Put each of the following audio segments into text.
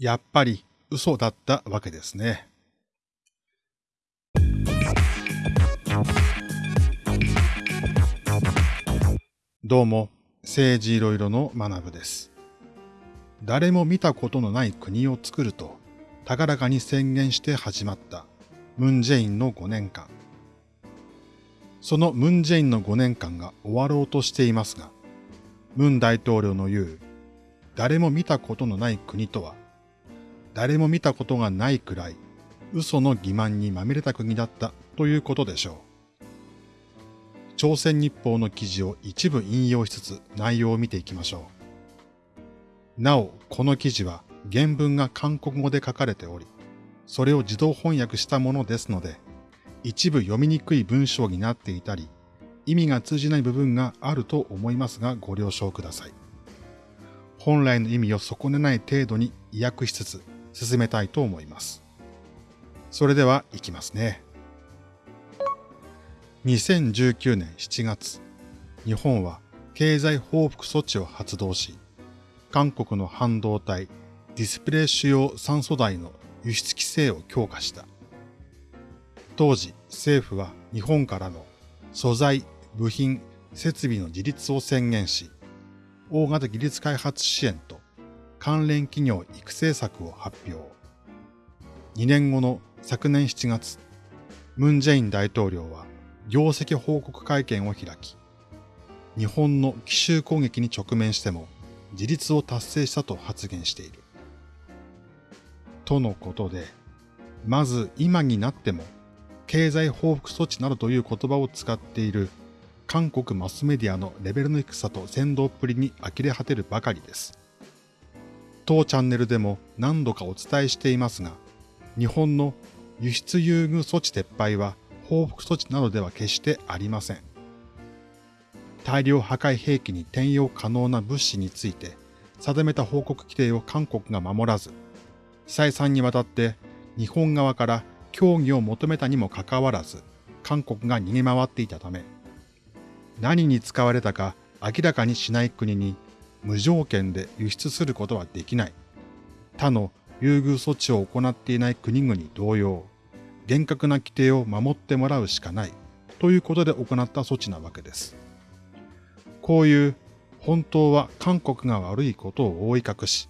やっぱり嘘だったわけですね。どうも、政治いろいろの学部です。誰も見たことのない国を作ると、高らかに宣言して始まったムン・ジェインの5年間。そのムン・ジェインの5年間が終わろうとしていますが、ムン大統領の言う、誰も見たことのない国とは、誰も見たことがないくらい、嘘の欺瞞にまみれた国だったということでしょう。朝鮮日報の記事を一部引用しつつ内容を見ていきましょう。なお、この記事は原文が韓国語で書かれており、それを自動翻訳したものですので、一部読みにくい文章になっていたり、意味が通じない部分があると思いますがご了承ください。本来の意味を損ねない程度に意訳しつつ進めたいと思います。それでは行きますね。2019年7月、日本は経済報復措置を発動し、韓国の半導体、ディスプレイ主要酸素台の輸出規制を強化した。当時、政府は日本からの素材、部品、設備の自立を宣言し、大型技術開発支援と関連企業育成策を発表。2年後の昨年7月、ムン・ジェイン大統領は業績報告会見を開き、日本の奇襲攻撃に直面しても自立を達成したと発言している。とのことで、まず今になっても経済報復措置などという言葉を使っている韓国マスメディアのレベルの低さと先導っぷりに呆れ果てるばかりです。当チャンネルでも何度かお伝えしていますが、日本の輸出優遇措置撤廃は報復措置などでは決してありません。大量破壊兵器に転用可能な物資について定めた報告規定を韓国が守らず、再三にわたって日本側から協議を求めたにもかかわらず、韓国が逃げ回っていたため、何に使われたか明らかにしない国に無条件で輸出することはできない。他の優遇措置を行っていない国々同様、厳格な規定を守ってもらうしかないということで行った措置なわけです。こういう本当は韓国が悪いことを覆い隠し、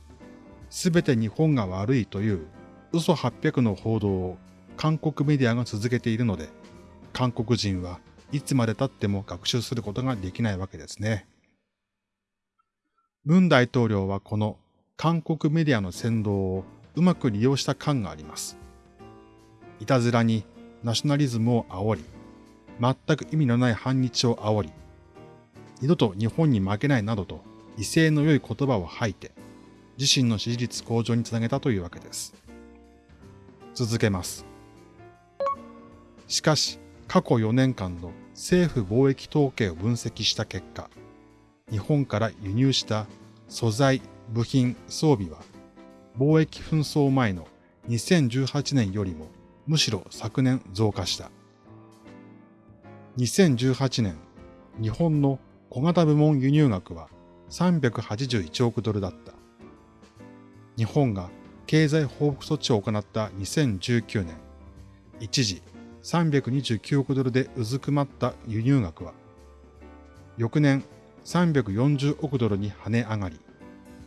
すべて日本が悪いという嘘800の報道を韓国メディアが続けているので、韓国人はいつまで経っても学習することができないわけですね。文大統領はこの韓国メディアの先導をうまく利用した感があります。いたずらにナショナリズムを煽り、全く意味のない反日を煽り、二度と日本に負けないなどと威勢の良い言葉を吐いて、自身の支持率向上につなげたというわけです。続けます。しかし、過去4年間の政府貿易統計を分析した結果、日本から輸入した素材、部品、装備は、貿易紛争前の2018年よりもむしろ昨年増加した。2018年、日本の小型部門輸入額は381億ドルだった。日本が経済報復措置を行った2019年、一時329億ドルでうずくまった輸入額は、翌年340億ドルに跳ね上がり、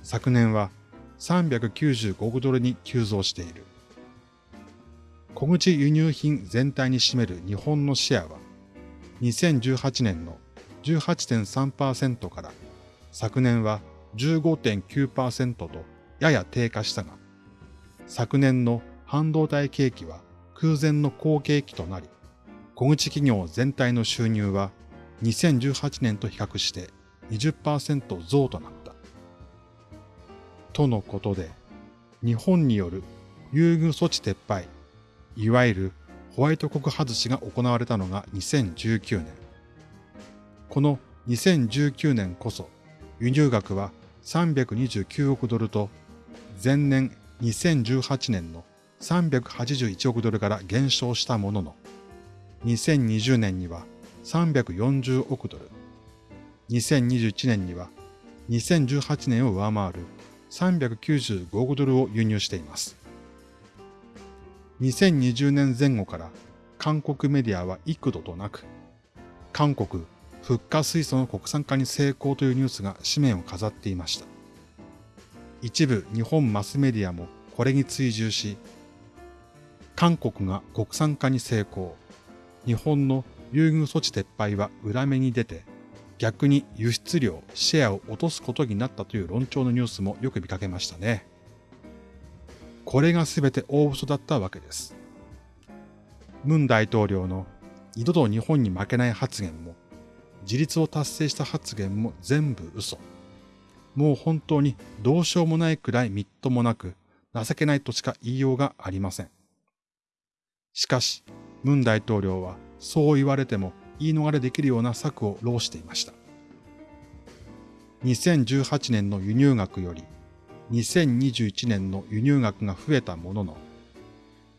昨年は395億ドルに急増している。小口輸入品全体に占める日本のシェアは、2018年の18.3%から昨年は15.9%とやや低下したが、昨年の半導体景気は空前の好景気となり、小口企業全体の収入は2018年と比較して20%増となった。とのことで、日本による優遇措置撤廃いわゆるホワイト国外しが行われたのが2019年。この2019年こそ輸入額は329億ドルと前年2018年の381億ドルから減少したものの、2020年には340億ドル、2021年には2018年を上回る395億ドルを輸入しています。2020年前後から韓国メディアは幾度となく、韓国フッ化水素の国産化に成功というニュースが紙面を飾っていました。一部日本マスメディアもこれに追従し、韓国が国産化に成功、日本の優遇措置撤廃は裏目に出て、逆に輸出量、シェアを落とすことになったという論調のニュースもよく見かけましたね。これが全て大嘘だったわけです。ムン大統領の二度と日本に負けない発言も、自立を達成した発言も全部嘘。もう本当にどうしようもないくらいみっともなく、情けないとしか言いようがありません。しかし、ムン大統領はそう言われても言い逃れできるような策を浪していました。2018年の輸入額より2021年の輸入額が増えたものの、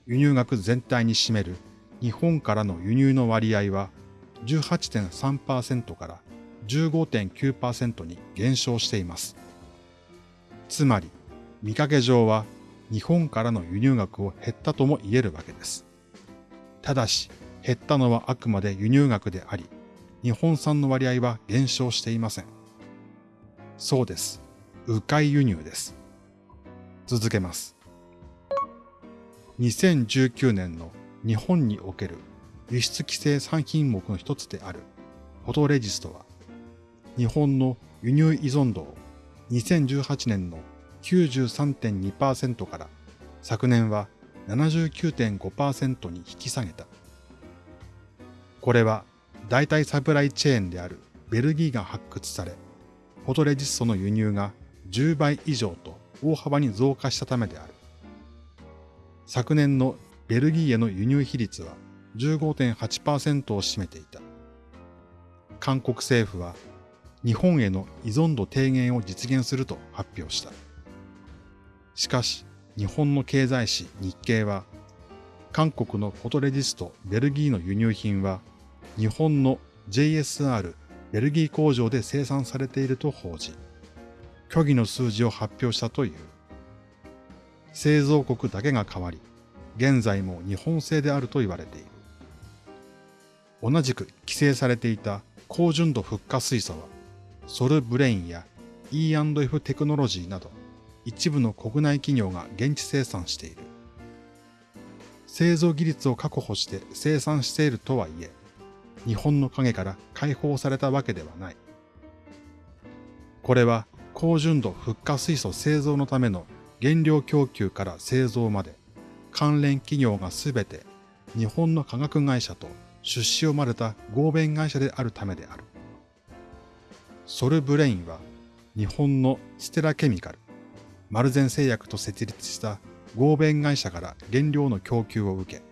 輸入額全体に占める日本からの輸入の割合は18.3%から15.9%に減少しています。つまり、見かけ上は日本からの輸入額を減ったとも言えるわけです。ただし、減ったのはあくまで輸入額であり、日本産の割合は減少していません。そうです。迂回輸入です。続けます。2019年の日本における輸出規制3品目の一つであるフォトレジストは、日本の輸入依存度を2018年の93.2%から昨年は79.5%に引き下げた。これは代替サプライチェーンであるベルギーが発掘され、フォトレジストの輸入が10倍以上と大幅に増加したためである。昨年のベルギーへの輸入比率は15.8%を占めていた。韓国政府は日本への依存度低減を実現すると発表した。しかし、日本の経済誌日経は、韓国のフォトレジストベルギーの輸入品は日本の JSR ベルギー工場で生産されていると報じ、虚偽の数字を発表したという。製造国だけが変わり、現在も日本製であると言われている。同じく規制されていた高純度フッ化水素は、ソルブレインや E&F テクノロジーなど、一部の国内企業が現地生産している。製造技術を確保して生産しているとはいえ、日本の影から解放されたわけではない。これは高純度フッ化水素製造のための原料供給から製造まで関連企業がすべて日本の化学会社と出資をまれた合弁会社であるためである。ソルブレインは日本のステラケミカル、マルゼン製薬と設立した合弁会社から原料の供給を受け、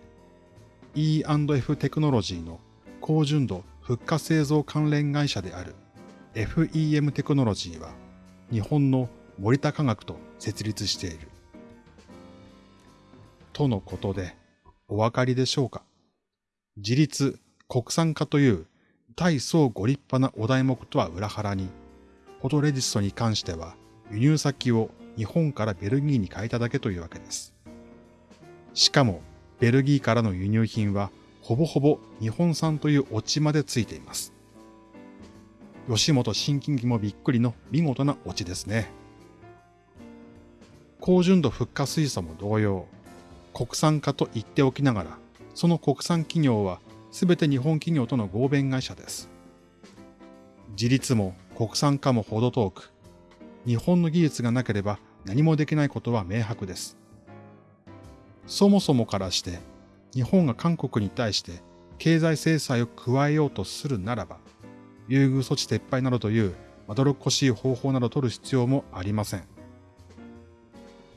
E&F テクノロジーの高純度フッ化製造関連会社である FEM テクノロジーは日本の森田科学と設立している。とのことで、お分かりでしょうか？自立、国産化という大層ご立派なお題目とは裏腹に、フォトレジストに関しては輸入先を日本からベルギーに変えただけというわけです。しかも、ベルギーからの輸入品はほぼほぼ日本産というオチまでついています。吉本新喜劇もびっくりの見事なオチですね。高純度フッ化水素も同様、国産化と言っておきながら、その国産企業は全て日本企業との合弁会社です。自立も国産化も程遠く、日本の技術がなければ何もできないことは明白です。そもそもからして日本が韓国に対して経済制裁を加えようとするならば、優遇措置撤廃などというまどろっこしい方法などを取る必要もありません。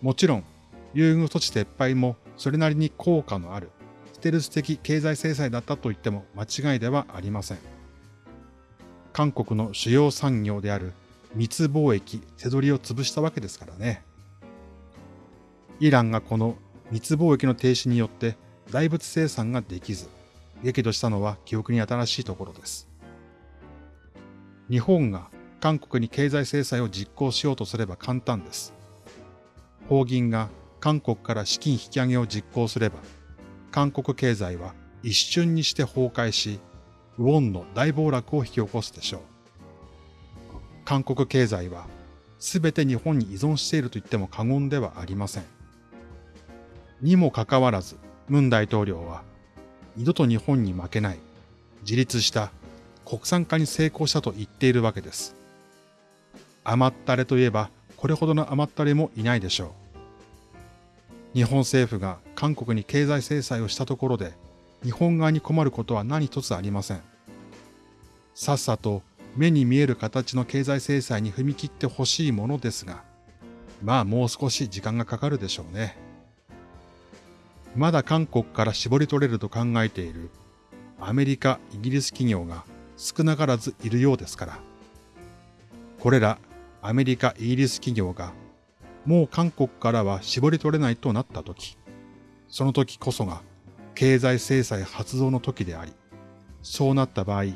もちろん、優遇措置撤廃もそれなりに効果のあるステルス的経済制裁だったと言っても間違いではありません。韓国の主要産業である密貿易、背取りを潰したわけですからね。イランがこの密貿易の停止によって大仏生産ができず、激怒したのは記憶に新しいところです。日本が韓国に経済制裁を実行しようとすれば簡単です。法銀が韓国から資金引き上げを実行すれば、韓国経済は一瞬にして崩壊し、ウォンの大暴落を引き起こすでしょう。韓国経済はすべて日本に依存していると言っても過言ではありません。にもかかわらず、ムン大統領は二度と日本に負けない自立した国産化に成功したと言っているわけです。甘ったれといえばこれほどの甘ったれもいないでしょう。日本政府が韓国に経済制裁をしたところで日本側に困ることは何一つありません。さっさと目に見える形の経済制裁に踏み切ってほしいものですが、まあもう少し時間がかかるでしょうね。まだ韓国から絞り取れると考えているアメリカ、イギリス企業が少なからずいるようですから。これらアメリカ、イギリス企業がもう韓国からは絞り取れないとなったとき、その時こそが経済制裁発動の時であり、そうなった場合、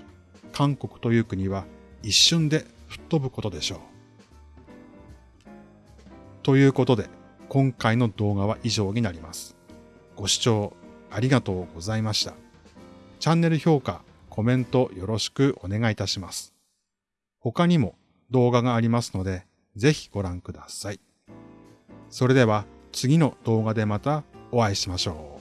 韓国という国は一瞬で吹っ飛ぶことでしょう。ということで、今回の動画は以上になります。ご視聴ありがとうございました。チャンネル評価、コメントよろしくお願いいたします。他にも動画がありますので、ぜひご覧ください。それでは次の動画でまたお会いしましょう。